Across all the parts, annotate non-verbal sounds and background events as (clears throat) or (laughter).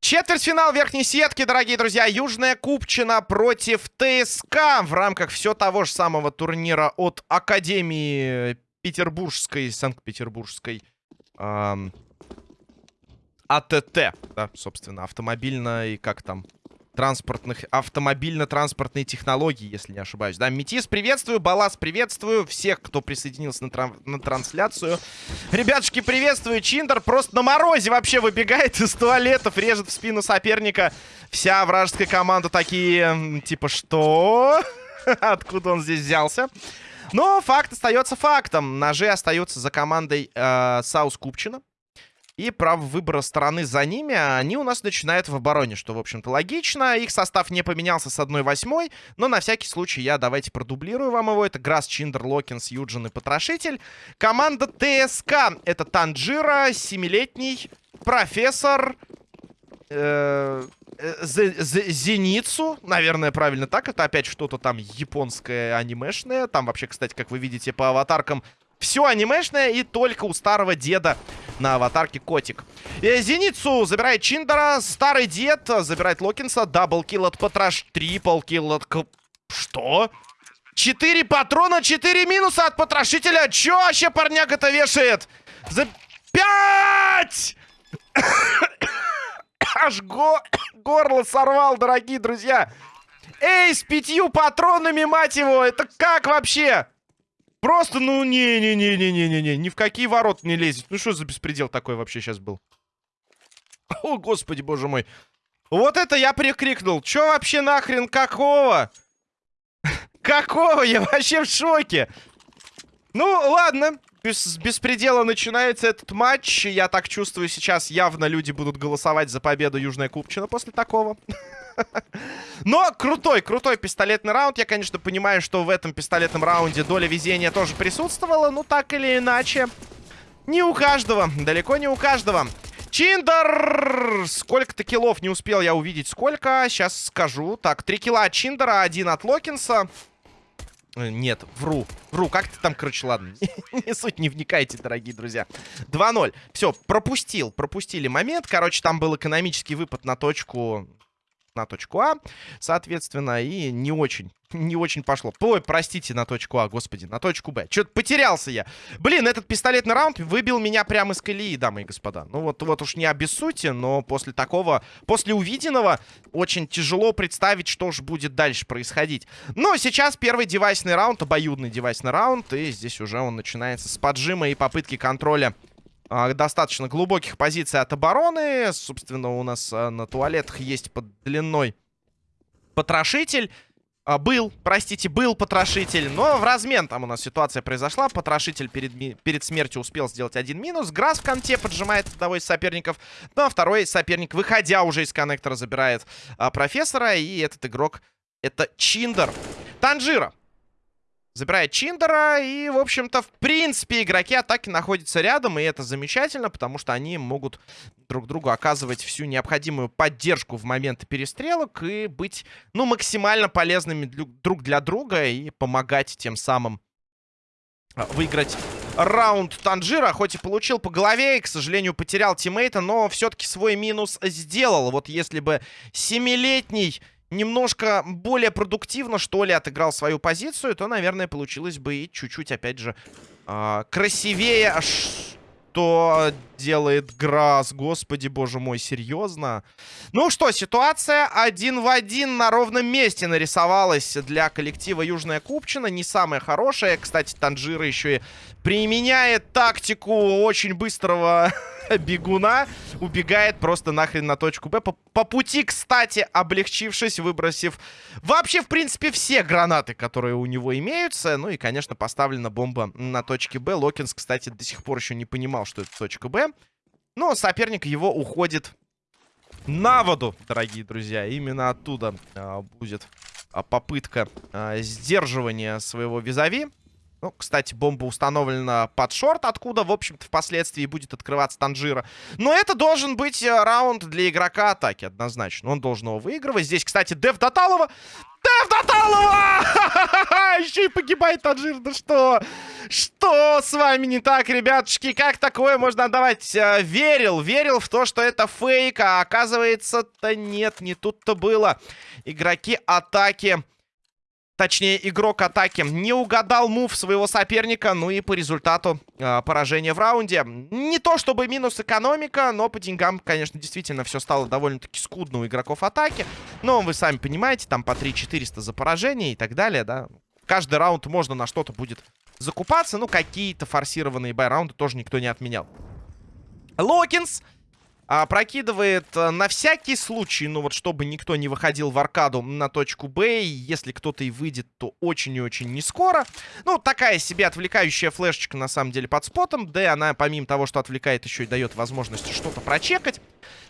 Четвертьфинал верхней сетки, дорогие друзья. Южная Купчина против ТСК. В рамках все того же самого турнира от Академии Петербургской, Санкт-Петербургской эм, АТТ, да, собственно, автомобильной, как там, транспортных, автомобильно-транспортные технологии, если не ошибаюсь. Да, Метис, приветствую, Балас, приветствую, всех, кто присоединился на, тран на трансляцию. Ребятушки, приветствую, Чиндер просто на морозе вообще выбегает из туалетов, режет в спину соперника. Вся вражеская команда такие, типа, что? (laughs) Откуда он здесь взялся? Но факт остается фактом. Ножи остаются за командой э, South Купчина. И право выбора стороны за ними они у нас начинают в обороне, что, в общем-то, логично. Их состав не поменялся с 1-8, но на всякий случай я давайте продублирую вам его. Это Грасс, Чиндер, Локинс, Юджин и Потрошитель. Команда ТСК. Это Танджира, семилетний профессор... Э Зеницу, наверное, правильно так. Это опять что-то там японское анимешное. Там вообще, кстати, как вы видите по аватаркам, все анимешное и только у старого деда на аватарке котик. Э, Зеницу забирает Чиндера, старый дед забирает Локинса, double kill от Патраш, triple kill от... Что? Четыре патрона, четыре минуса от потрошителя. Чё вообще парняк-то вешает? За пять! (coughs) Аж го... (coughs) горло сорвал, дорогие друзья. Эй, с пятью патронами, мать его! Это как вообще? Просто, ну, не-не-не-не-не-не-не. Ни в какие ворот не лезет. Ну, что за беспредел такой вообще сейчас был? О, господи, боже мой. Вот это я прикрикнул. Чё вообще нахрен какого? Какого? Я вообще в шоке. Ну, ладно. Без беспредела начинается этот матч. Я так чувствую, сейчас явно люди будут голосовать за победу Южная Купчина после такого. Но крутой, крутой пистолетный раунд. Я, конечно, понимаю, что в этом пистолетном раунде доля везения тоже присутствовала. Но так или иначе, не у каждого. Далеко не у каждого. Чиндер! Сколько-то киллов не успел я увидеть. Сколько? Сейчас скажу. Так, три килла от Чиндера, один от Локинса. Э, нет, вру. Вру, как ты там, короче, ладно. (laughs) не суть, не вникайте, дорогие друзья. 2-0. Все, пропустил, пропустили момент. Короче, там был экономический выпад на точку на точку А, соответственно, и не очень, не очень пошло. Ой, простите, на точку А, господи, на точку Б. Что-то потерялся я. Блин, этот пистолетный раунд выбил меня прямо из колеи, дамы и господа. Ну вот, вот уж не обессудьте, но после такого, после увиденного, очень тяжело представить, что же будет дальше происходить. Но сейчас первый девайсный раунд, обоюдный девайсный раунд, и здесь уже он начинается с поджима и попытки контроля достаточно глубоких позиций от обороны. Собственно, у нас а, на туалетах есть под длиной потрошитель. А, был, простите, был потрошитель, но в размен там у нас ситуация произошла. Потрошитель перед, перед смертью успел сделать один минус. Грасс в конте поджимает одного из соперников. Ну а второй соперник, выходя уже из коннектора, забирает а, профессора. И этот игрок, это Чиндер. Танжира Забирает Чиндера. И, в общем-то, в принципе, игроки атаки находятся рядом. И это замечательно, потому что они могут друг другу оказывать всю необходимую поддержку в моменты перестрелок. И быть, ну, максимально полезными друг для друга. И помогать тем самым а, выиграть раунд Танжира. Хоть и получил по голове, и, к сожалению, потерял тиммейта, но все-таки свой минус сделал. Вот если бы семилетний немножко более продуктивно, что ли, отыграл свою позицию, то, наверное, получилось бы и чуть-чуть, опять же, э, красивее. Что делает Грасс? Господи, боже мой, серьезно? Ну что, ситуация один в один на ровном месте нарисовалась для коллектива Южная Купчина. Не самая хорошая. Кстати, Танжира еще и применяет тактику очень быстрого (laughs) бегуна. Убегает просто нахрен на точку Б. По, по пути, кстати, облегчившись, выбросив вообще, в принципе, все гранаты, которые у него имеются. Ну и, конечно, поставлена бомба на точке Б. Локинс, кстати, до сих пор еще не понимал, что это точка Б. Но соперник его уходит на воду, дорогие друзья. Именно оттуда а, будет а, попытка а, сдерживания своего визави. Ну, кстати, бомба установлена под шорт, откуда, в общем-то, впоследствии будет открываться Танжира. Но это должен быть э, раунд для игрока атаки, однозначно. Он должен его выигрывать. Здесь, кстати, Дев Доталова. Дев Доталова! (laughs) Еще и погибает Таджир. Да что? Что с вами не так, ребятушки? Как такое можно отдавать? Э, верил, верил в то, что это фейк, а оказывается-то нет, не тут-то было. Игроки атаки точнее игрок атаки, не угадал мув своего соперника, ну и по результату э, поражения в раунде. Не то чтобы минус экономика, но по деньгам, конечно, действительно все стало довольно-таки скудно у игроков атаки. Но вы сами понимаете, там по 3-400 за поражение и так далее, да. Каждый раунд можно на что-то будет закупаться, ну какие-то форсированные бай-раунды тоже никто не отменял. Локинс а, прокидывает а, на всякий случай, ну вот чтобы никто не выходил в аркаду на точку Б. И если кто-то и выйдет, то очень и очень не скоро. Ну, такая себе отвлекающая флешечка на самом деле под спотом. Да, она помимо того, что отвлекает, еще и дает возможность что-то прочекать.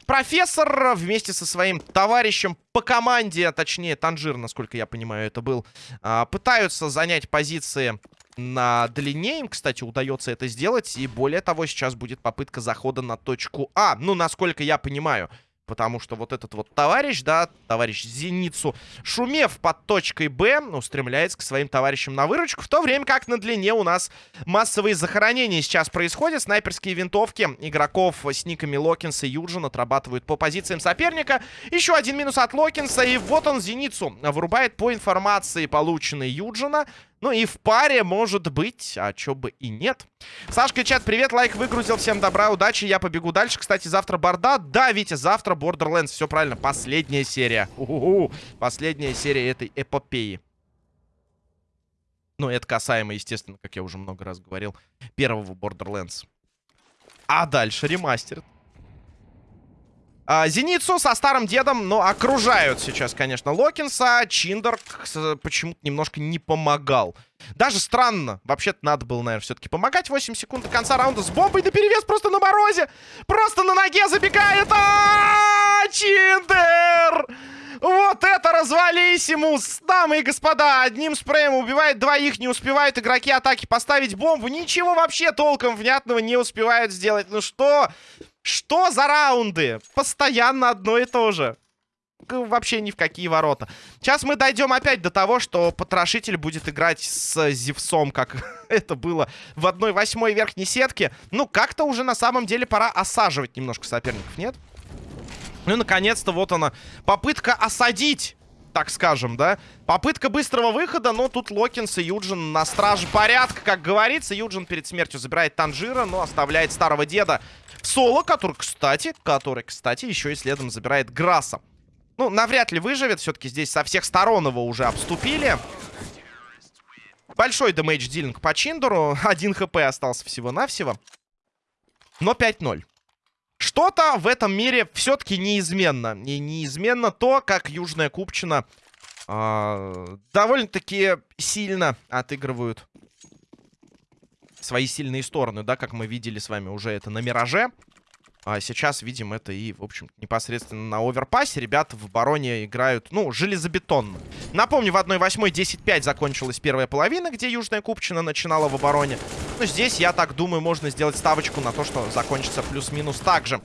Профессор вместе со своим товарищем по команде, а точнее Танжир, насколько я понимаю, это был, а, пытаются занять позиции на длине. Им, кстати, удается это сделать. И более того, сейчас будет попытка захода на точку А. Ну, насколько я понимаю. Потому что вот этот вот товарищ, да, товарищ Зеницу, шумев под точкой Б, устремляется к своим товарищам на выручку. В то время как на длине у нас массовые захоронения сейчас происходят. Снайперские винтовки игроков с никами Локинса и Юджин отрабатывают по позициям соперника. Еще один минус от Локинса. И вот он Зеницу вырубает по информации, полученной Юджина. Ну и в паре может быть, а чё бы и нет. Сашка, чат, привет, лайк выгрузил, всем добра, удачи, я побегу дальше. Кстати, завтра Борда, да, Витя, завтра Borderlands, все правильно, последняя серия. У -у -у. Последняя серия этой эпопеи. Ну, это касаемо, естественно, как я уже много раз говорил, первого Borderlands. А дальше ремастер. А, Зеницу со старым дедом, но окружают сейчас, конечно, Локинса. Чиндер почему-то немножко не помогал. Даже странно. Вообще-то надо было, наверное, все-таки помогать. 8 секунд до конца раунда с бомбой на перевес просто на морозе. Просто на ноге забегает. А, -а, -а Чиндер! Вот это развались ему, дамы и господа. Одним спреем убивает двоих, не успевают игроки атаки поставить бомбу. Ничего вообще толком внятного не успевают сделать. Ну что? Что за раунды? Постоянно одно и то же. Вообще ни в какие ворота. Сейчас мы дойдем опять до того, что потрошитель будет играть с Зевсом, как (laughs) это было в одной восьмой верхней сетке. Ну, как-то уже на самом деле пора осаживать немножко соперников, нет? Ну, наконец-то вот она. Попытка осадить так скажем, да. Попытка быстрого выхода, но тут Локинс и Юджин на страже порядка, как говорится. Юджин перед смертью забирает Танжира, но оставляет старого деда в соло, который, кстати, который, кстати, еще и следом забирает Грасса. Ну, навряд ли выживет. Все-таки здесь со всех сторон его уже обступили. Большой дэмэдж дилинг по Чиндеру. Один хп остался всего-навсего. Но 5-0. Что-то в этом мире все-таки неизменно. И неизменно то, как Южная Купчина э, довольно-таки сильно отыгрывают свои сильные стороны, да, как мы видели с вами уже это на Мираже. А сейчас видим это и, в общем, непосредственно на оверпассе. Ребята в обороне играют, ну, железобетонно. Напомню, в 1-8 10-5 закончилась первая половина, где Южная Купчина начинала в обороне. Здесь, я так думаю, можно сделать ставочку на то, что закончится плюс-минус так же.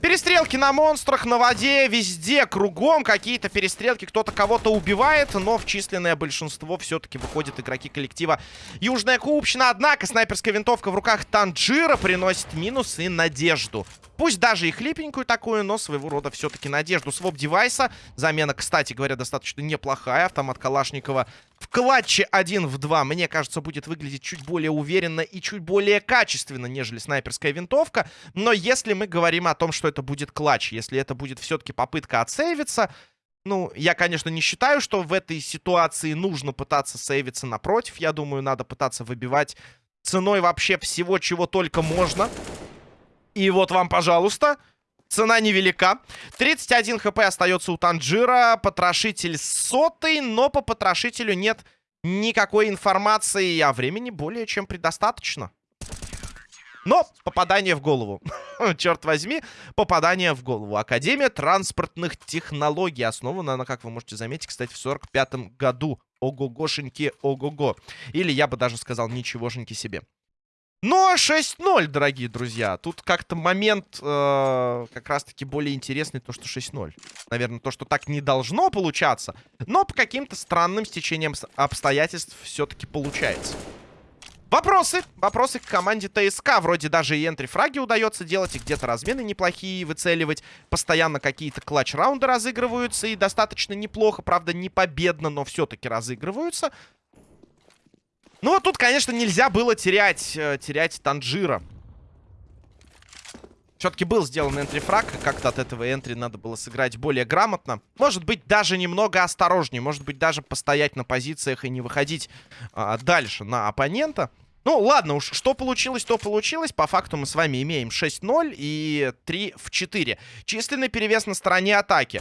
Перестрелки на монстрах, на воде, везде, кругом какие-то перестрелки. Кто-то кого-то убивает, но в численное большинство все-таки выходят игроки коллектива Южная Купчина. Однако снайперская винтовка в руках Танджира приносит минус и надежду. Пусть даже и хлипенькую такую, но своего рода все-таки надежду. Своп девайса. Замена, кстати говоря, достаточно неплохая. Автомат Калашникова в клатче 1 в 2, мне кажется, будет выглядеть чуть более уверенно и чуть более качественно, нежели снайперская винтовка. Но если мы говорим о том, что это будет клатч, если это будет все-таки попытка отсейвиться, ну, я, конечно, не считаю, что в этой ситуации нужно пытаться сейвиться напротив. Я думаю, надо пытаться выбивать ценой вообще всего, чего только можно. И вот вам, пожалуйста, цена невелика. 31 хп остается у Танжира. Потрошитель сотый, но по потрошителю нет никакой информации, а времени более чем предостаточно. Но попадание в голову. (laughs) Черт возьми, попадание в голову. Академия транспортных технологий. Основана она, как вы можете заметить, кстати, в 45-м году. Ого-гошеньки, ого-го. Или я бы даже сказал, ничегошеньки себе. Но 6-0, дорогие друзья. Тут как-то момент э, как раз-таки более интересный, то, что 6-0. Наверное, то, что так не должно получаться. Но по каким-то странным стечениям обстоятельств все-таки получается. Вопросы. Вопросы к команде ТСК. Вроде даже и энтри-фраги удается делать, и где-то размены неплохие выцеливать. Постоянно какие-то клатч-раунды разыгрываются, и достаточно неплохо. Правда, не победно, но все-таки разыгрываются. Ну, вот тут, конечно, нельзя было терять, э, терять Танжира. Все-таки был сделан энтри-фраг, как-то от этого энтри надо было сыграть более грамотно. Может быть, даже немного осторожнее, может быть, даже постоять на позициях и не выходить а, дальше на оппонента. Ну, ладно уж, что получилось, то получилось. По факту мы с вами имеем 6-0 и 3 в 4. Численный перевес на стороне атаки.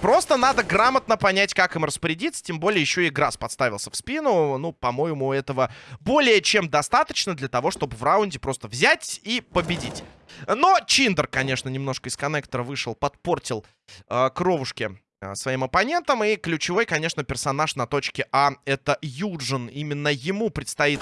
Просто надо грамотно понять, как им распорядиться. Тем более еще и Грасс подставился в спину. Ну, по-моему, этого более чем достаточно для того, чтобы в раунде просто взять и победить. Но Чиндер, конечно, немножко из коннектора вышел, подпортил э, кровушки э, своим оппонентам. И ключевой, конечно, персонаж на точке А — это Юджин. Именно ему предстоит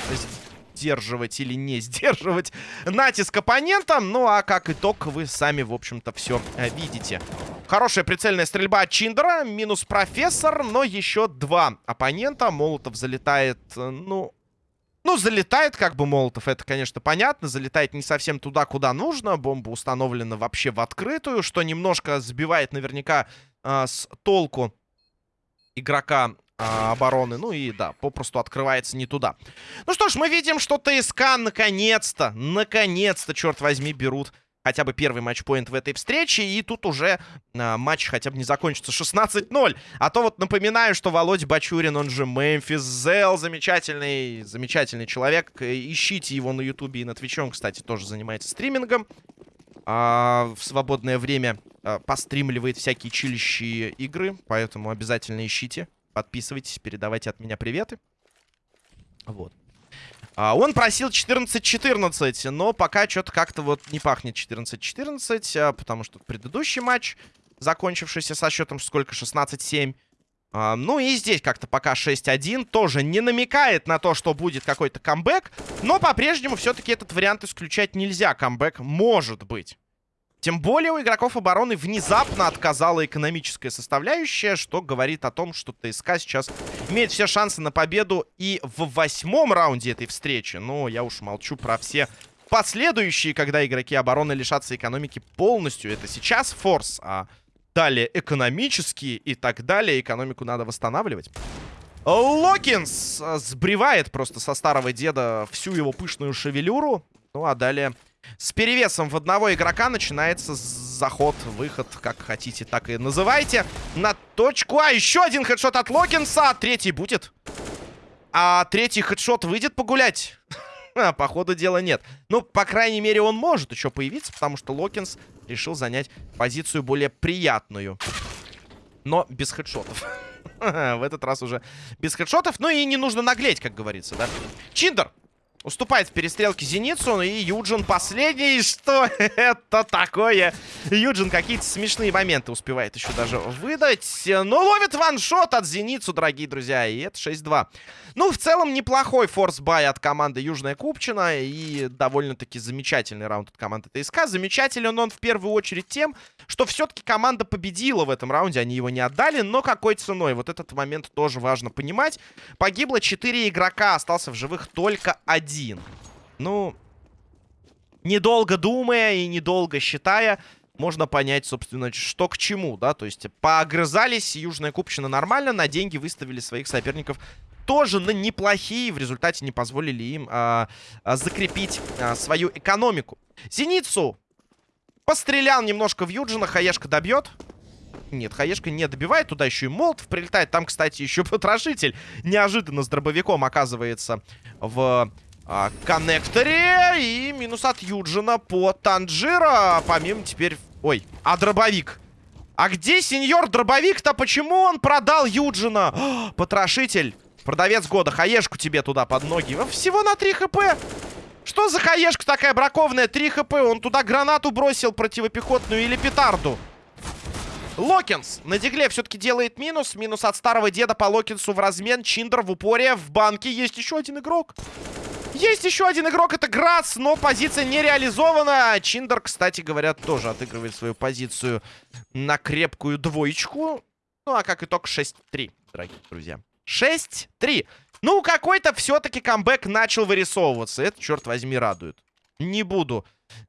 сдерживать или не (laughs) сдерживать натиск оппонентам. Ну, а как итог, вы сами, в общем-то, все э, видите. Хорошая прицельная стрельба от Чиндера. Минус профессор, но еще два оппонента. Молотов залетает, э, ну... Ну, залетает как бы Молотов, это, конечно, понятно. Залетает не совсем туда, куда нужно. Бомба установлена вообще в открытую, что немножко сбивает наверняка э, с толку игрока э, обороны. Ну и, да, попросту открывается не туда. Ну что ж, мы видим, что ТСК наконец-то, наконец-то, черт возьми, берут хотя бы первый матчпоинт в этой встрече. И тут уже а, матч хотя бы не закончится 16-0. А то вот напоминаю, что Володя Бачурин, он же Мемфис Зел, замечательный, замечательный человек. Ищите его на Ютубе и на Твиче. Он, кстати, тоже занимается стримингом. А, в свободное время а, постримливает всякие чилищие игры. Поэтому обязательно ищите. Подписывайтесь, передавайте от меня приветы. Вот. А, он просил 14-14, но пока что-то как-то вот не пахнет 14-14, а, потому что предыдущий матч, закончившийся со счетом сколько? 16-7. А, ну и здесь как-то пока 6-1 тоже не намекает на то, что будет какой-то камбэк, но по-прежнему все-таки этот вариант исключать нельзя. Камбэк может быть. Тем более у игроков обороны внезапно отказала экономическая составляющая, что говорит о том, что ТСК сейчас имеет все шансы на победу и в восьмом раунде этой встречи. Но я уж молчу про все последующие, когда игроки обороны лишатся экономики полностью. Это сейчас форс, а далее экономические и так далее. Экономику надо восстанавливать. Локинс сбривает просто со старого деда всю его пышную шевелюру. Ну а далее с перевесом в одного игрока начинается заход, выход, как хотите, так и называйте. На точку. А, еще один хедшот от Локинса. Третий будет. А третий хедшот выйдет погулять? (laughs) А, по ходу дела нет. Ну, по крайней мере, он может еще появиться, потому что Локинс решил занять позицию более приятную. Но без хедшотов. (laughs) В этот раз уже без хедшотов. Ну и не нужно наглеть, как говорится, да? Чиндер Уступает в перестрелке Зеницу, и Юджин последний. Что (laughs) это такое? Юджин какие-то смешные моменты успевает еще даже выдать. Но ловит one shot от Зеницу, дорогие друзья. И это 6-2. Ну, в целом, неплохой force buy от команды Южная Купчина. И довольно-таки замечательный раунд от команды ТСК. Замечателен он в первую очередь тем, что все-таки команда победила в этом раунде. Они его не отдали, но какой ценой? Вот этот момент тоже важно понимать. Погибло 4 игрока, остался в живых только один один. Ну, недолго думая и недолго считая, можно понять, собственно, что к чему, да, то есть поогрызались, Южная Купчина нормально, на деньги выставили своих соперников тоже на неплохие, в результате не позволили им а, а, закрепить а, свою экономику. Зеницу пострелял немножко в Юджина, Хаешка добьет. Нет, Хаешка не добивает, туда еще и Молотов прилетает. Там, кстати, еще потрошитель неожиданно с дробовиком оказывается в а, коннекторе. И минус от Юджина по Танжира. Помимо теперь... Ой, а дробовик? А где сеньор дробовик-то? Почему он продал Юджина? О, потрошитель. Продавец года. Хаешку тебе туда под ноги. Всего на 3 хп. Что за хаешка такая бракованная? 3 хп. Он туда гранату бросил противопехотную или петарду. Локинс на дигле все-таки делает минус. Минус от старого деда по Локинсу в размен. Чиндер в упоре. В банке есть еще один игрок. Есть еще один игрок, это Грац, но позиция не реализована. Чиндер, кстати говоря, тоже отыгрывает свою позицию на крепкую двоечку. Ну, а как итог 6-3, дорогие друзья. 6-3. Ну, какой-то все-таки камбэк начал вырисовываться. Это, черт возьми, радует. Не буду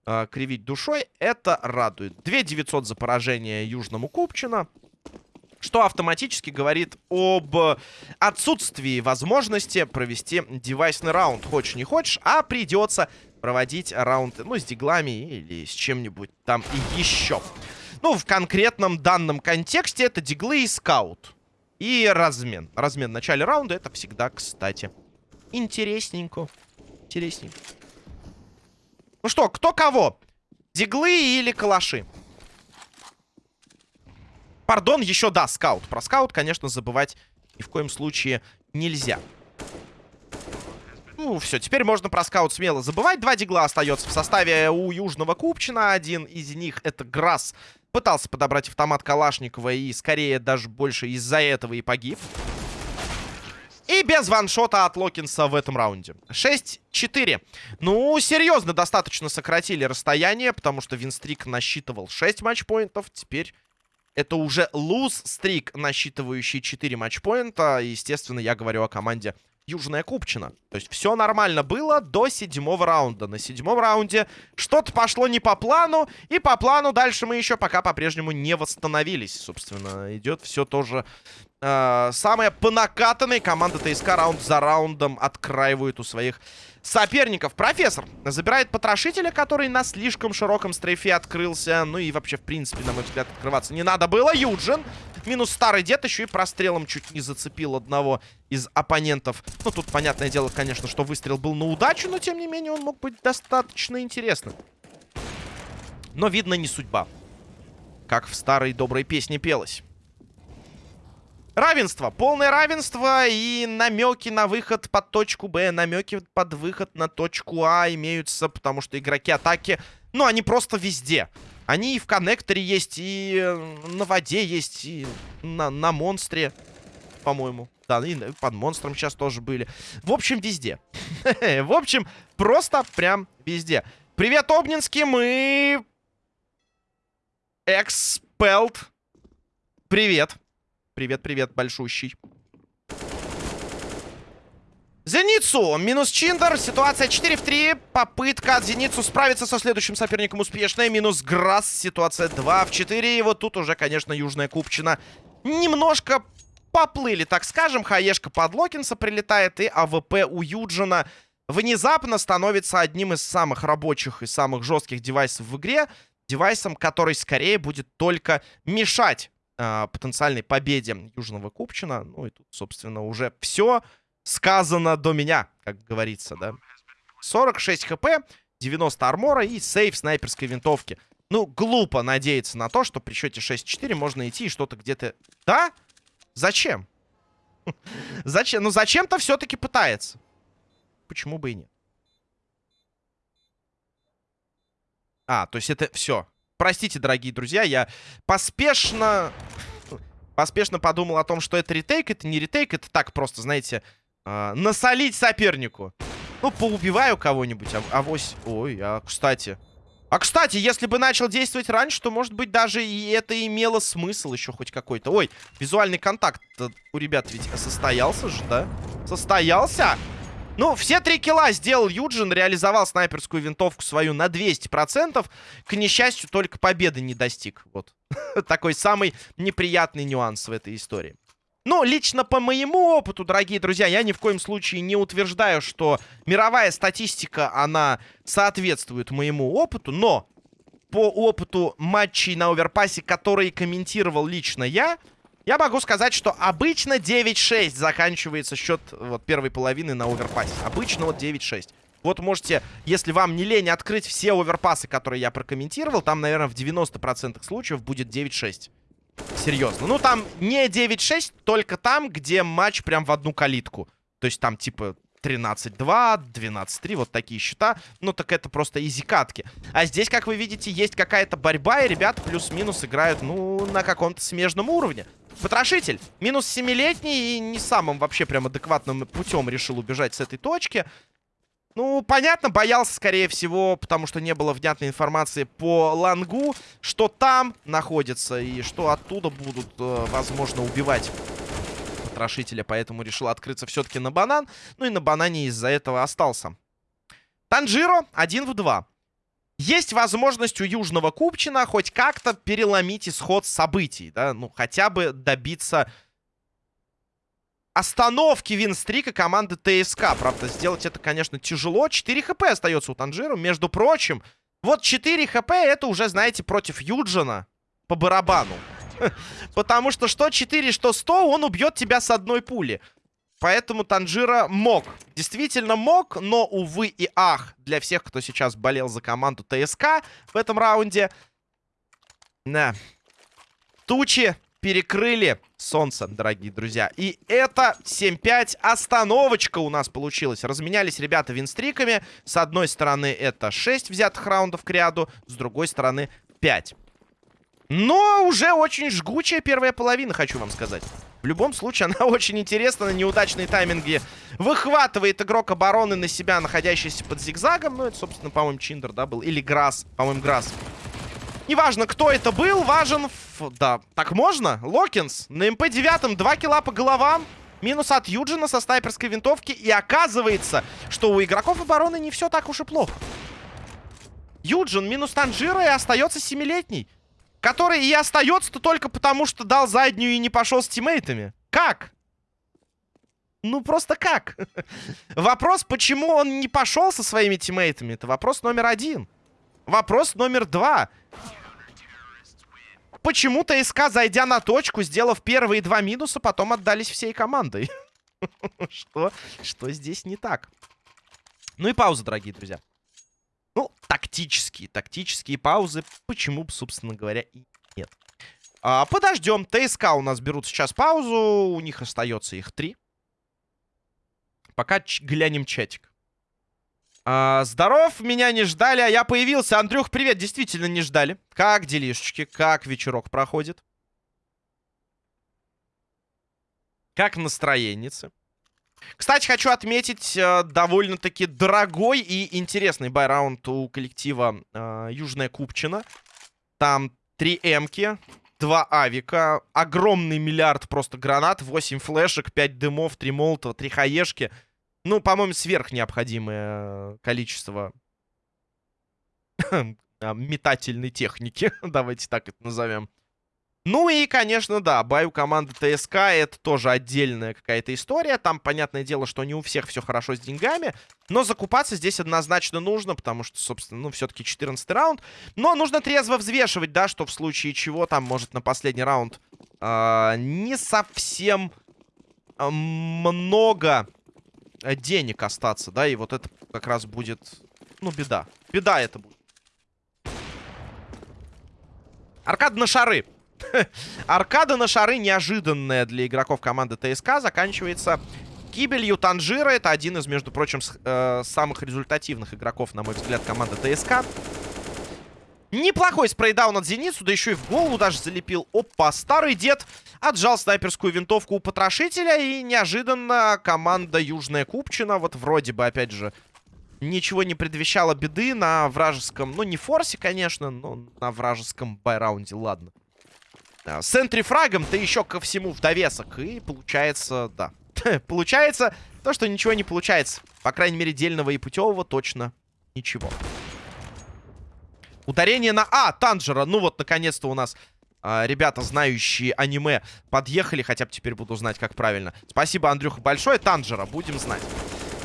э, кривить душой. Это радует. 2900 за поражение Южному Купчино что автоматически говорит об отсутствии возможности провести девайсный раунд. Хочешь не хочешь, а придется проводить раунд, ну, с диглами или с чем-нибудь там еще. Ну, в конкретном данном контексте это диглы и скаут. И размен. Размен в начале раунда это всегда, кстати, интересненько. Интересненько. Ну что, кто кого? Диглы или калаши? Пардон, еще, да, скаут. Про скаут, конечно, забывать ни в коем случае нельзя. Ну, все, теперь можно про скаут смело забывать. Два дигла остается в составе у Южного Купчина. Один из них это Грасс. Пытался подобрать автомат Калашникова и скорее даже больше из-за этого и погиб. И без ваншота от Локинса в этом раунде. 6-4. Ну, серьезно достаточно сократили расстояние, потому что Винстрик насчитывал 6 матчпоинтов. Теперь это уже луз-стрик, насчитывающий 4 матчпоинта. Естественно, я говорю о команде Южная Купчина. То есть все нормально было до седьмого раунда. На седьмом раунде что-то пошло не по плану. И по плану дальше мы еще пока по-прежнему не восстановились. Собственно, идет все тоже э, самое по накатанной. Команда ТСК раунд за раундом откраивает у своих соперников. Профессор забирает потрошителя, который на слишком широком стрейфе открылся. Ну и вообще, в принципе, на мой взгляд, открываться не надо было. Юджин. Минус старый дед еще и прострелом чуть не зацепил одного из оппонентов. Ну, тут, понятное дело, конечно, что выстрел был на удачу, но, тем не менее, он мог быть достаточно интересным. Но, видно, не судьба. Как в старой доброй песне пелось. Равенство, полное равенство и намеки на выход под точку Б, намеки под выход на точку А имеются, потому что игроки атаки, ну, они просто везде. Они и в коннекторе есть, и на воде есть, и на, на монстре, по-моему. Да, и под монстром сейчас тоже были. В общем, везде. (laughs) В общем, просто прям везде. Привет, Обнинский, мы... Экспелт. Привет. Привет-привет, большущий. Зеницу. Минус Чиндер. Ситуация 4 в 3. Попытка от Зеницу справиться со следующим соперником успешная. Минус Грасс. Ситуация 2 в 4. И вот тут уже, конечно, Южная Купчина немножко поплыли, так скажем. HE шка под Локинса прилетает. И AWP у Юджина внезапно становится одним из самых рабочих и самых жестких девайсов в игре. Девайсом, который скорее будет только мешать потенциальной победе Южного Купчина. Ну и тут, собственно, уже все сказано до меня, как говорится, да. 46 HP, 90 armor а и save снайперской винтовки. Ну, глупо надеяться на то, что при счете 6-4 можно идти и что-то где-то... Да? Зачем? (laughs) Зачем? Ну, зачем-то все-таки пытается. Почему бы и нет? А, то есть это все. Простите, дорогие друзья, я поспешно... Поспешно подумал о том, что это ретейк. Это не ретейк, это так просто, знаете, э, насолить сопернику. Ну, поубиваю кого-нибудь, а, авось... Ой, а кстати... А, кстати, если бы начал действовать раньше, то, может быть, даже и это имело смысл еще хоть какой-то. Ой, визуальный контакт у ребят ведь состоялся же, да? Состоялся? Ну, все три килла сделал Юджин, реализовал снайперскую винтовку свою на 200%. К несчастью, только победы не достиг. Вот. (laughs) Такой самый неприятный нюанс в этой истории. Ну, лично по моему опыту, дорогие друзья, я ни в коем случае не утверждаю, что мировая статистика, она соответствует моему опыту, но по опыту матчей на оверпассе, которые комментировал лично я, я могу сказать, что обычно 9-6 заканчивается счет вот, первой половины на оверпассе. Обычно вот 9-6. Вот можете, если вам не лень, открыть все оверпасы, которые я прокомментировал. Там, наверное, в 90% случаев будет 9-6. Серьезно. Ну, там не 9-6, только там, где матч прям в одну калитку. То есть там, типа, 13-2, 12-3, вот такие счета. Ну, так это просто изи-катки. А здесь, как вы видите, есть какая-то борьба, и ребята плюс-минус играют, ну, на каком-то смежном уровне. Потрошитель. Минус 7-летний и не самым вообще прям адекватным путем решил убежать с этой точки. Ну, понятно, боялся, скорее всего, потому что не было внятной информации по Лангу, что там находится и что оттуда будут, э, возможно, убивать потрошителя. Поэтому решил открыться все-таки на банан. Ну и на банане из-за этого остался. Танжиро 1 в 2. Есть возможность у Южного Купчина хоть как-то переломить исход событий, да, ну, хотя бы добиться остановки винстрика команды ТСК. Правда, сделать это, конечно, тяжело. 4 хп остается у Танжира. Между прочим, вот 4 хп это уже, знаете, против Юджина по барабану. (laughs) Потому что что 4, что 100, он убьет тебя с одной пули. Поэтому Танжира мог. Действительно мог, но, увы и ах, для всех, кто сейчас болел за команду ТСК в этом раунде. Да. Тучи перекрыли солнце, дорогие друзья. И это 7-5 остановочка у нас получилась. Разменялись ребята винстриками. С одной стороны это 6 взятых раундов к ряду, с другой стороны 5. Но уже очень жгучая первая половина, хочу вам сказать. В любом случае, (laughs) она очень интересна на неудачные тайминги. Выхватывает игрок обороны на себя, находящийся под зигзагом. Ну, это, собственно, по-моему, Чиндер, да, был? Или Грасс. По-моему, Грасс. Неважно, кто это был, важен... Ф... Да, так можно? Локинс на МП-9 2 килла по головам. Минус от Юджина со снайперской винтовки. И оказывается, что у игроков обороны не все так уж и плохо. Юджин минус Танжира и остается семилетний. Который и остается-то только потому, что дал заднюю и не пошел с тиммейтами. Как? Ну, просто как? (laughs) Вопрос, почему он не пошел со своими тиммейтами, это вопрос номер один. Вопрос номер два. Почему ТСК, зайдя на точку, сделав первые два минуса, потом отдались всей командой? (laughs) Что? Что здесь не так? Ну и пауза, дорогие друзья. Ну, тактические, тактические паузы. Почему бы, собственно говоря, и нет. А, подождем. ТСК у нас берут сейчас паузу. У них остается их три. Пока глянем чатик. А, здоров, меня не ждали, а я появился. Андрюх, привет, действительно не ждали. Как делишечки, как вечерок проходит? Как настроенницы? Кстати, хочу отметить э, довольно-таки дорогой и интересный байраунд у коллектива э, Южная Купчина. Там три эмки, два авика, огромный миллиард просто гранат, 8 флешек, 5 дымов, 3 молотова, 3 хаешки — ну, по-моему, сверхнеобходимое количество (coughs) метательной техники. (laughs) Давайте так это назовем. Ну и, конечно, да, бай у команды ТСК это тоже отдельная какая-то история. Там, понятное дело, что не у всех все хорошо с деньгами. Но закупаться здесь однозначно нужно, потому что, собственно, ну, все-таки 14 раунд. Но нужно трезво взвешивать, да, что в случае чего там может на последний раунд э, не совсем э, много денег остаться, да, и вот это как раз будет, ну, беда. Беда это будет. Аркада на шары. Аркада на шары неожиданная для игроков команды ТСК заканчивается гибелью Танжира. Это один из, между прочим, э, самых результативных игроков, на мой взгляд, команды ТСК. Неплохой спрейдаун от Зеницу, да еще и в голову даже залепил. Опа, старый дед отжал снайперскую винтовку у потрошителя. И неожиданно команда Южная Купчина, вот вроде бы, опять же, ничего не предвещало беды на вражеском... Ну, не форсе, конечно, но на вражеском байраунде, ладно. С энтрифрагом-то еще ко всему в довесок. И получается, да. (laughs) получается то, что ничего не получается. По крайней мере, дельного и путевого точно ничего. Ударение на А, Танжера. Ну вот, наконец-то у нас а, ребята, знающие аниме, подъехали. Хотя бы теперь буду знать, как правильно. Спасибо, Андрюха, большое. Танжера, будем знать.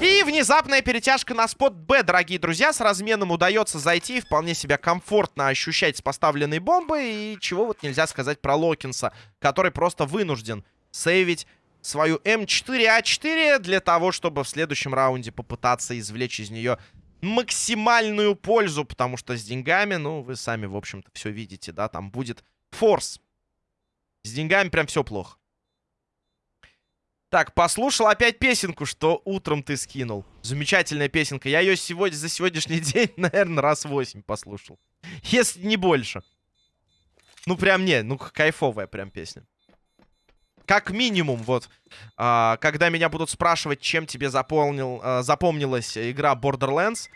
И внезапная перетяжка на спот Б, дорогие друзья. С разменом удается зайти, вполне себя комфортно ощущать с поставленной бомбой. И чего вот нельзя сказать про Локинса, который просто вынужден сейвить свою М4А4 для того, чтобы в следующем раунде попытаться извлечь из нее максимальную пользу, потому что с деньгами, ну, вы сами, в общем-то, все видите, да, там будет форс. С деньгами прям все плохо. Так, послушал опять песенку, что утром ты скинул. Замечательная песенка. Я ее сегодня, за сегодняшний (laughs) день, наверное, раз восемь послушал. Если не больше. Ну, прям не, ну, кайфовая прям песня. как минимум, вот, а, когда меня будут спрашивать, чем тебе заполнил, а, запомнилась игра Borderlands,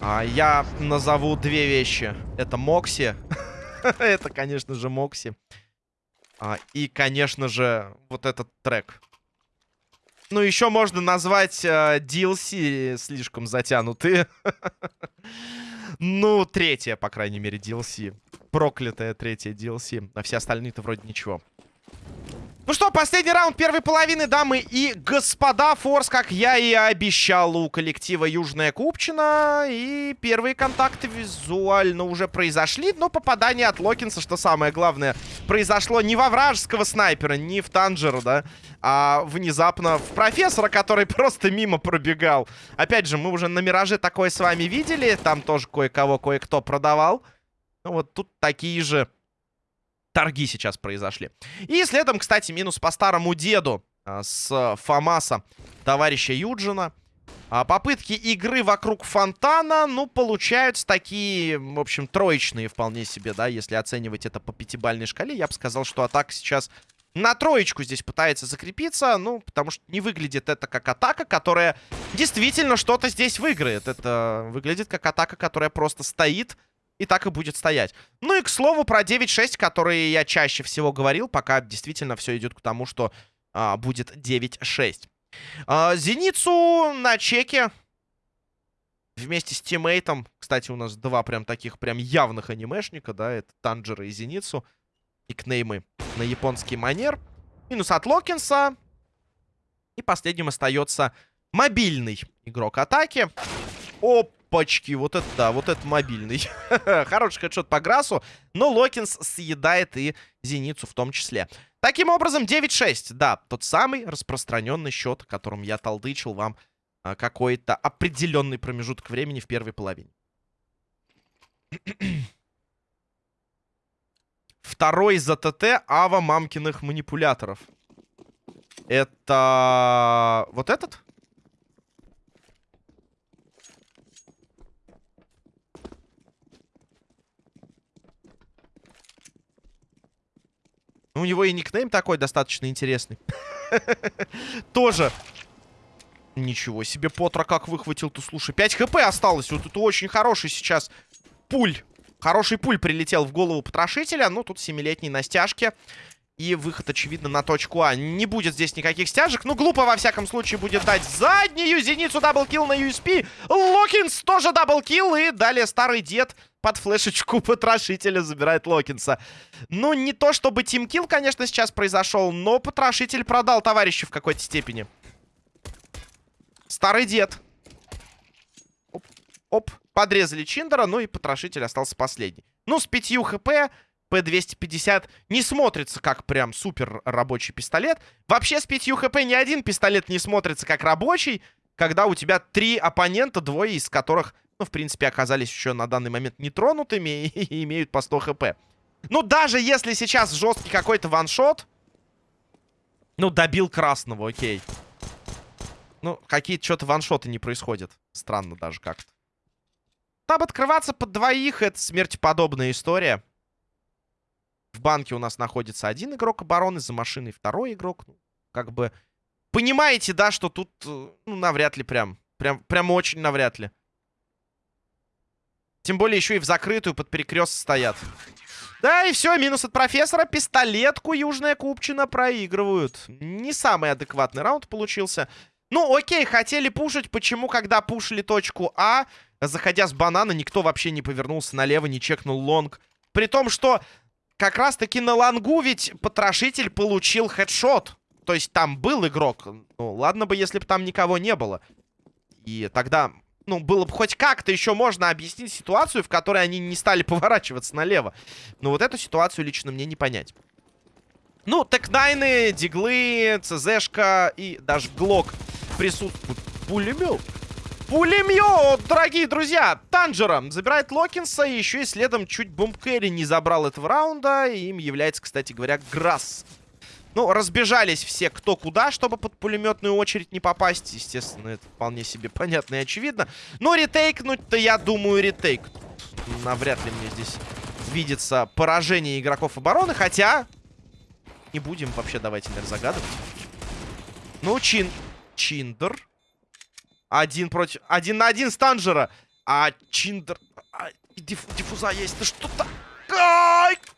а, я назову две вещи. Это Мокси. (laughs) Это, конечно же, Мокси. А, и, конечно же, вот этот трек. Ну, еще можно назвать э, DLC слишком затянутые. ну, третья, по крайней мере, DLC. Проклятая третья DLC. А все остальные-то вроде ничего. Ну что, последний раунд первой половины, дамы и господа. Форс, как я и обещал, у коллектива Южная Купчина. И первые контакты визуально уже произошли. Но попадание от Локинса, что самое главное, произошло не во вражеского снайпера, не в Танжеру, да, а внезапно в профессора, который (laughs) просто мимо пробегал. Опять же, мы уже на Мираже такое с вами видели. Там тоже кое-кого, кое-кто продавал. Ну вот тут такие же торги сейчас произошли. И следом, кстати, минус по старому деду а, с Фомаса товарища Юджина. А, попытки игры вокруг фонтана, ну, получаются такие, в общем, троечные вполне себе, да, если оценивать это по пятибальной шкале. Я бы сказал, что атака сейчас на троечку здесь пытается закрепиться, ну, потому что не выглядит это как атака, которая действительно что-то здесь выиграет. Это выглядит как атака, которая просто стоит и так и будет стоять. Ну и, к слову, про 9-6, которые я чаще всего говорил, пока действительно все идет к тому, что а, будет 9-6. А, Зеницу на чеке вместе с тиммейтом. Кстати, у нас два прям таких прям явных анимешника, да, это Танжера и Зеницу. И кнеймы на японский манер. Минус от Локинса. И последним остается мобильный игрок атаки. Оп, Опачки, вот это да, вот это мобильный. (laughs) Хороший хедшот по Грасу, но Локинс съедает и Зеницу в том числе. Таким образом, 9-6, да, тот самый распространенный счет, которым я толдычил вам а, какой-то определенный промежуток времени в первой половине. Второй за ТТ Ава мамкиных манипуляторов. Это... Вот этот? Ну, у него и никнейм такой достаточно интересный. (laughs) Тоже. Ничего себе, Потра как выхватил-то, слушай. 5 хп осталось. Вот это очень хороший сейчас пуль. Хороший пуль прилетел в голову потрошителя. Ну, тут семилетний на стяжке. И выход, очевидно, на точку А. Не будет здесь никаких стяжек. Ну, глупо, во всяком случае, будет дать заднюю зеницу double kill на USP. Локинс тоже double kill. И далее старый дед под флешечку (laughs) потрошителя забирает Локинса. Ну, не то чтобы team kill, конечно, сейчас произошел, но потрошитель продал товарища в какой-то степени. Старый дед. Оп, оп, подрезали Чиндера, ну и потрошитель остался последний. Ну, с 5 хп, П-250 не смотрится как прям супер рабочий пистолет. Вообще с 5 хп ни один пистолет не смотрится как рабочий, когда у тебя три оппонента, двое из которых ну, в принципе, оказались еще на данный момент нетронутыми (laughs) и имеют по 100 хп. Ну, даже если сейчас жесткий какой-то ваншот... Ну, добил красного, окей. Ну, какие-то что-то ваншоты не происходят. Странно даже как-то. Там открываться под двоих — это смертеподобная история. В банке у нас находится один игрок обороны, за машиной второй игрок. Ну, как бы... Понимаете, да, что тут, э, ну, навряд ли прям. Прям, прям очень навряд ли. Тем более еще и в закрытую под перекрест стоят. Да, и все, минус от профессора. Пистолетку Южная Купчина проигрывают. Не самый адекватный раунд получился. Ну, окей, хотели пушить. Почему, когда пушили точку А, заходя с банана, никто вообще не повернулся налево, не чекнул лонг? При том, что как раз-таки на лонгу ведь потрошитель получил хедшот. То есть там был игрок. Ну, ладно бы, если бы там никого не было. И тогда ну, было бы хоть как-то еще можно объяснить ситуацию, в которой они не стали (laughs) поворачиваться налево. Но вот эту ситуацию лично мне не понять. Ну, текнайны, диглы, ЦЗшка и даже глок присутствуют. Пулемет. Пулемет, дорогие друзья! Танжера забирает Локинса, и еще и следом чуть бомбкэри не забрал этого раунда. И им является, кстати говоря, Грасс. Ну, разбежались все кто куда, чтобы под пулеметную очередь не попасть. Естественно, это вполне себе понятно и очевидно. Но ретейкнуть-то, я думаю, ретейк. Навряд ли мне здесь видится поражение игроков обороны. Хотя, не будем вообще, давайте, наверное, загадывать. Ну, Чин... Чиндер. Один против... Один на один Станжера. А Чиндер... А, диф... Диффуза есть. Да что-то...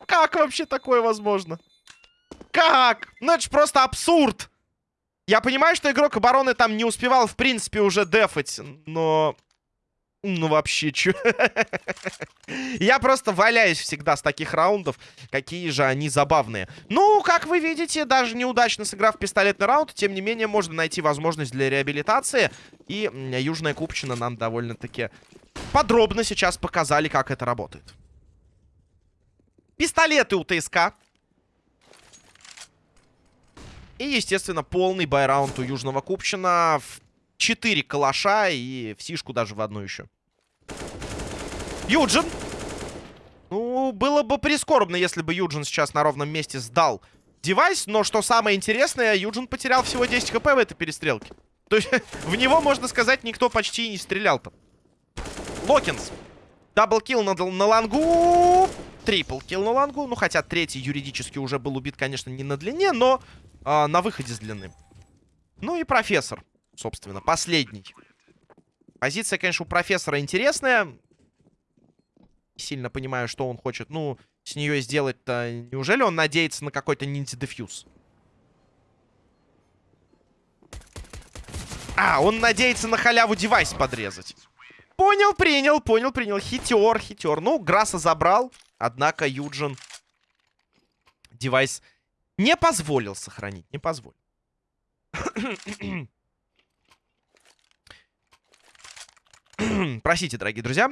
Как вообще такое возможно? Как? Ну, это же просто абсурд. Я понимаю, что игрок обороны там не успевал, в принципе, уже дефать, но... Ну, вообще, чё? (laughs) Я просто валяюсь всегда с таких раундов. Какие же они забавные. Ну, как вы видите, даже неудачно сыграв пистолетный раунд, тем не менее, можно найти возможность для реабилитации. И Южная Купчина нам довольно-таки подробно сейчас показали, как это работает. Пистолеты у ТСК. И, естественно, полный buy round у Южного Купчина в 4 калаша и в сишку даже в одну еще. Юджин. Ну, было бы прискорбно, если бы Юджин сейчас на ровном месте сдал девайс. Но что самое интересное, Юджин потерял всего 10 HP в этой перестрелке. То есть (laughs) в него, можно сказать, никто почти и не стрелял-то. Локинс. Double kill на, на long у. Трипл килл на лангу. Ну, хотя третий юридически уже был убит, конечно, не на длине, но э, на выходе с длины. Ну и профессор собственно, последний. Позиция, конечно, у профессора интересная. Сильно понимаю, что он хочет, ну, с нее сделать-то. Неужели он надеется на какой-то ниндзя-дефьюз? А, он надеется на халяву девайс подрезать. Понял, принял, понял, принял. Хитер, хитер. Ну, Граса забрал. Однако Юджин девайс не позволил сохранить. Не позволил. (clears throat) Простите, дорогие друзья.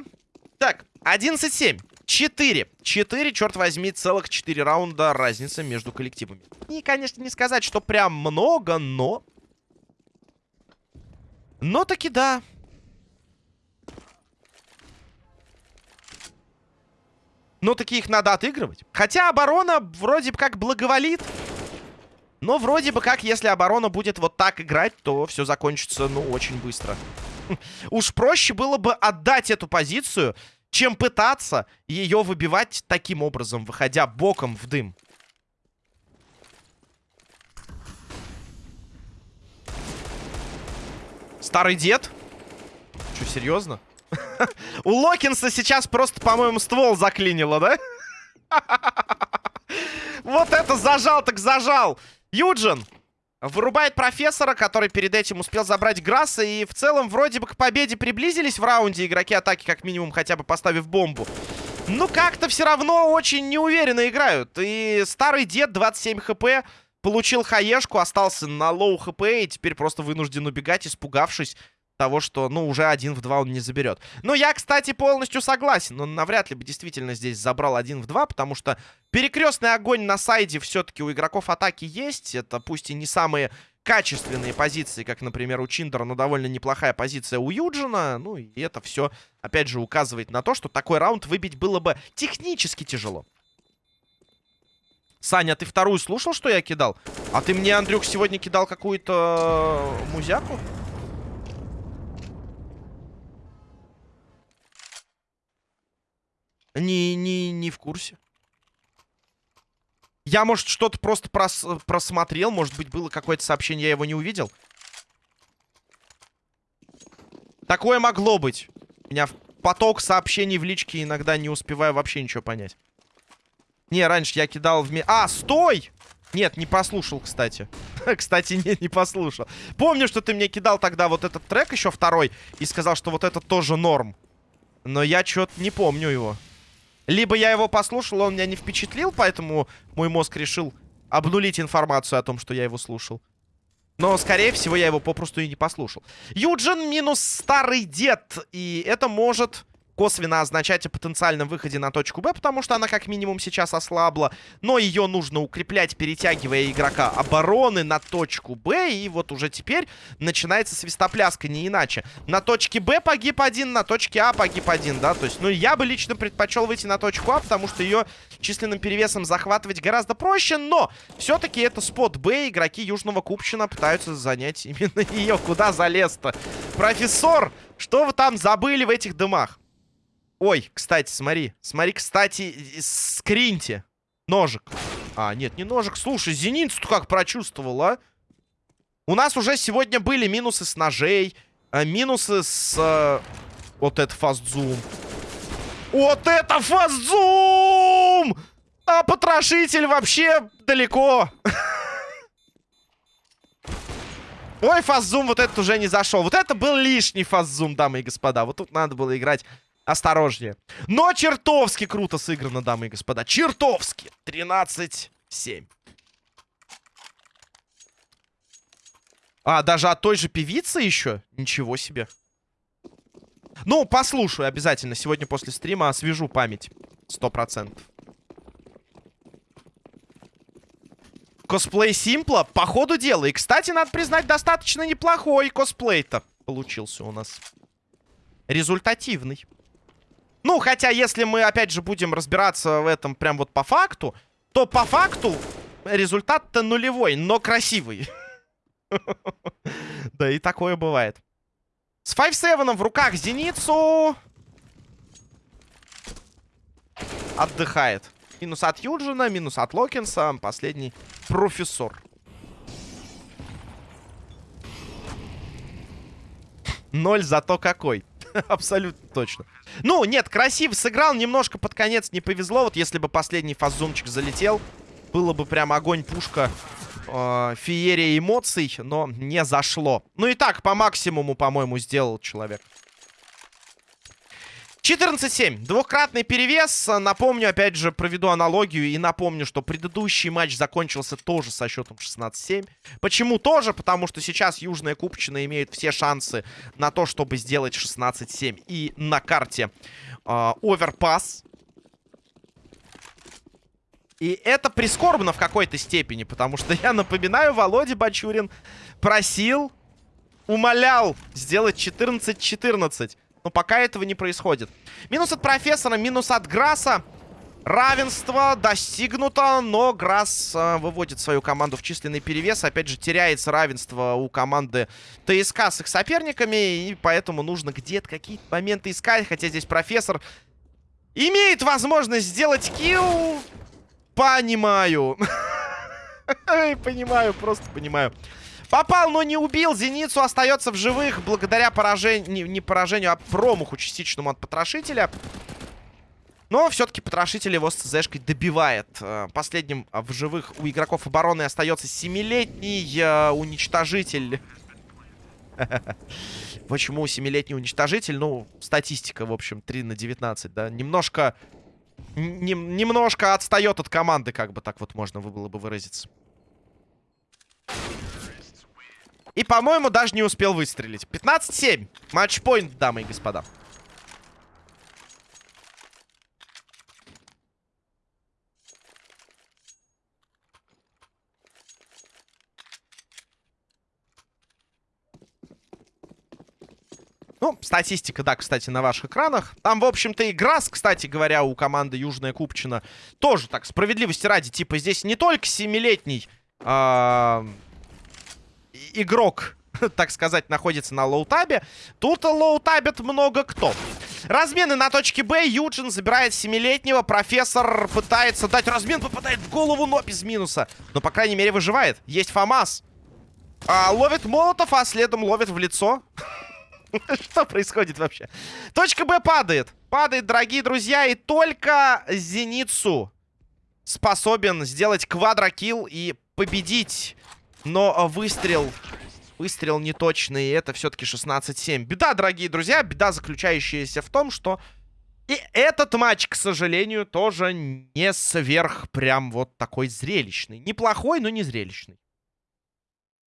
Так, 11-7. 4. 4, черт возьми, целых 4 раунда разница между коллективами. И, конечно, не сказать, что прям много, но... Но таки да. Но таки их надо отыгрывать. Хотя оборона вроде бы как благоволит. Но вроде бы как, если оборона будет вот так играть, то все закончится, ну, очень быстро. (laughs) Уж проще было бы отдать эту позицию, чем пытаться ее выбивать таким образом, выходя боком в дым. Старый дед? Что, серьезно? (laughs) У Локинса сейчас просто, по-моему, ствол заклинило, да? (laughs) Вот это зажал так зажал! Юджин! Вырубает профессора, который перед этим успел забрать Грасса. И в целом вроде бы к победе приблизились в раунде игроки атаки, как минимум, хотя бы поставив бомбу. Ну, как-то все равно очень неуверенно играют. И старый дед, 27 хп, получил HE шку, остался на low HP и теперь просто вынужден убегать, испугавшись того, что, ну, уже один в два он не заберет. Но я, кстати, полностью согласен. Он навряд ли бы действительно здесь забрал один в два, потому что перекрестный огонь на сайде все-таки у игроков атаки есть. Это пусть и не самые качественные позиции, как, например, у Чиндера, но довольно неплохая позиция у Юджина. Ну, и это все, опять же, указывает на то, что такой раунд выбить было бы технически тяжело. Саня, ты вторую слушал, что я кидал? А ты мне, Андрюх, сегодня кидал какую-то музяку? Не, не, не в курсе. Я, может, что-то просто прос просмотрел. Может быть, было какое-то сообщение, я его не увидел. Такое могло быть. У меня поток сообщений в личке иногда не успеваю вообще ничего понять. Не, раньше я кидал в... А, стой! Нет, не послушал, кстати. (laughs) кстати, нет, не послушал. Помню, что ты мне кидал тогда вот этот трек еще второй и сказал, что вот это тоже норм. Но я что-то не помню его. Либо я его послушал, он меня не впечатлил, поэтому мой мозг решил обнулить информацию о том, что я его слушал. Но, скорее всего, я его попросту и не послушал. Юджин минус старый дед. И это может косвенно означать о потенциальном выходе на точку Б, потому что она как минимум сейчас ослабла. Но ее нужно укреплять, перетягивая игрока обороны на точку Б. И вот уже теперь начинается свистопляска, не иначе. На точке Б погиб один, на точке А погиб один, да. То есть, ну, я бы лично предпочел выйти на точку А, потому что ее численным перевесом захватывать гораздо проще. Но все-таки это спот Б. Игроки Южного Купчина пытаются занять (laughs) именно ее. Куда залез-то? Профессор, что вы там забыли в этих дымах? Ой, кстати, смотри. Смотри, кстати, скриньте. Ножик. А, нет, не ножик. Слушай, зеницу как прочувствовал, а? У нас уже сегодня были минусы с ножей, а, минусы с... А, вот это фастзум. Вот это фастзум! А потрошитель вообще далеко. (laughs) Ой, фастзум вот этот уже не зашел. Вот это был лишний фастзум, дамы и господа. Вот тут надо было играть осторожнее. Но чертовски круто сыграно, дамы и господа. Чертовски. 13-7. А, даже от той же певицы еще? Ничего себе. Ну, послушаю обязательно. Сегодня после стрима освежу память. Сто процентов. Косплей Симпла, по ходу дела. И, кстати, надо признать, достаточно неплохой косплей-то получился у нас. Результативный. Ну, хотя, если мы, опять же, будем разбираться в этом прям вот по факту, то по факту результат-то нулевой, но красивый. (laughs) Да и такое бывает. С 5-7 в руках Зеницу. Отдыхает. Минус от Юджина, минус от Локинса. Последний профессор. Ноль зато какой. (laughs) Абсолютно точно. Ну, нет, красиво сыграл. Немножко под конец не повезло. Вот если бы последний фазумчик залетел, было бы прям огонь-пушка э, феерия эмоций, но не зашло. Ну и так, по максимуму, по-моему, сделал человек. 14-7. Двухкратный перевес. Напомню, опять же, проведу аналогию и напомню, что предыдущий матч закончился тоже со счетом 16-7. Почему тоже? Потому что сейчас Южная Купчина имеет все шансы на то, чтобы сделать 16-7. И на карте э, оверпас. И это прискорбно в какой-то степени, потому что, я напоминаю, Володя Бачурин просил, умолял сделать 14-14. Но пока этого не происходит. Минус от профессора, минус от Грасса. Равенство достигнуто, но Грасс э, выводит свою команду в численный перевес. Опять же, теряется равенство у команды ТСК с их соперниками. И поэтому нужно где-то какие-то моменты искать. Хотя здесь профессор имеет возможность сделать килл. Понимаю. (laughs) Понимаю, просто понимаю. Попал, но не убил. Зеницу остается в живых благодаря поражению... Не, поражению, а промаху частичному от потрошителя. Но все-таки потрошитель его с ЦЗшкой добивает. Э, последним в живых у игроков обороны остается семилетний э, уничтожитель. (laughs) Почему семилетний уничтожитель? Ну, статистика, в общем, 3 на 19, да. Немножко... Немножко отстает от команды, как бы так вот можно было бы выразиться. И, по-моему, даже не успел выстрелить. 15-7. Матчпоинт, дамы и господа. Ну, статистика, да, кстати, на ваших экранах. Там, в общем-то, игра, кстати говоря, у команды Южная Купчина тоже, так, справедливости ради. Типа, здесь не только семилетний а, игрок, (laughs) так сказать, находится на low tab е. Тут лоутабит много кто. Размены на точке Б. Юджин забирает семилетнего. Профессор пытается дать размен. Попадает в голову, но без минуса. Но, по крайней мере, выживает. Есть FAMAS. А, ловит Молотов, а следом ловит в лицо. (laughs) Что происходит вообще? Точка Б падает. Падает, дорогие друзья. И только Зеницу способен сделать квадрокилл и победить но а, выстрел... Выстрел неточный, и это все-таки 16-7. Беда, дорогие друзья, беда, заключающаяся в том, что... И этот матч, к сожалению, тоже не сверх прям вот такой зрелищный. Неплохой, но не зрелищный.